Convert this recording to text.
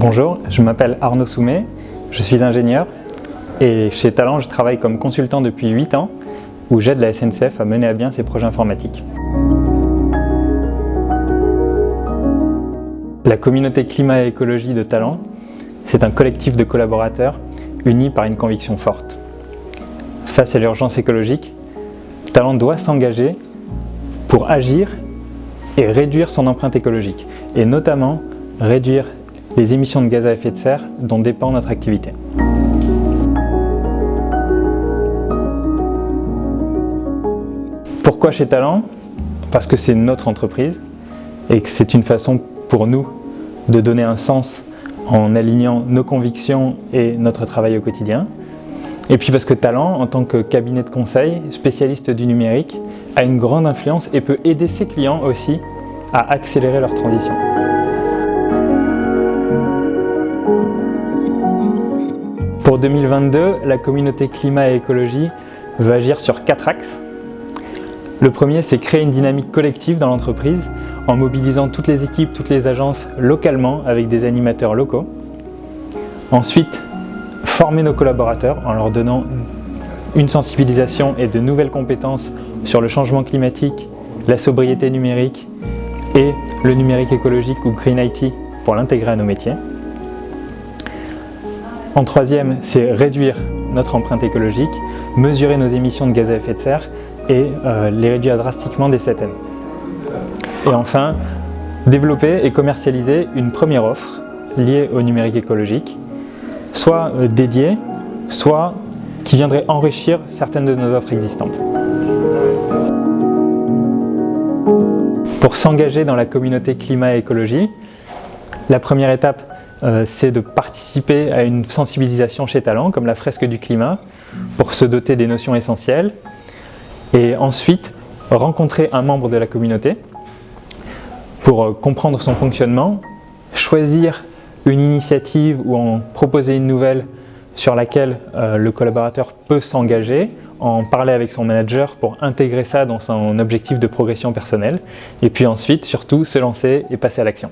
Bonjour, je m'appelle Arnaud Soumet, je suis ingénieur et chez Talent je travaille comme consultant depuis 8 ans où j'aide la SNCF à mener à bien ses projets informatiques. La communauté climat et écologie de Talent, c'est un collectif de collaborateurs unis par une conviction forte. Face à l'urgence écologique, Talent doit s'engager pour agir et réduire son empreinte écologique, et notamment réduire les émissions de gaz à effet de serre dont dépend notre activité. Pourquoi chez Talent? Parce que c'est notre entreprise et que c'est une façon pour nous de donner un sens en alignant nos convictions et notre travail au quotidien. Et puis parce que Talent, en tant que cabinet de conseil, spécialiste du numérique, a une grande influence et peut aider ses clients aussi à accélérer leur transition. Pour 2022, la communauté climat et écologie veut agir sur quatre axes. Le premier, c'est créer une dynamique collective dans l'entreprise en mobilisant toutes les équipes, toutes les agences localement avec des animateurs locaux. Ensuite, former nos collaborateurs en leur donnant une sensibilisation et de nouvelles compétences sur le changement climatique, la sobriété numérique et le numérique écologique ou Green IT pour l'intégrer à nos métiers. En troisième, c'est réduire notre empreinte écologique, mesurer nos émissions de gaz à effet de serre et euh, les réduire drastiquement dès cette année. Et enfin, développer et commercialiser une première offre liée au numérique écologique, soit euh, dédiée, soit qui viendrait enrichir certaines de nos offres existantes. Pour s'engager dans la communauté climat et écologie, la première étape euh, c'est de participer à une sensibilisation chez Talent, comme la fresque du climat, pour se doter des notions essentielles. Et ensuite, rencontrer un membre de la communauté pour euh, comprendre son fonctionnement, choisir une initiative ou en proposer une nouvelle sur laquelle euh, le collaborateur peut s'engager, en parler avec son manager pour intégrer ça dans son objectif de progression personnelle, et puis ensuite, surtout, se lancer et passer à l'action.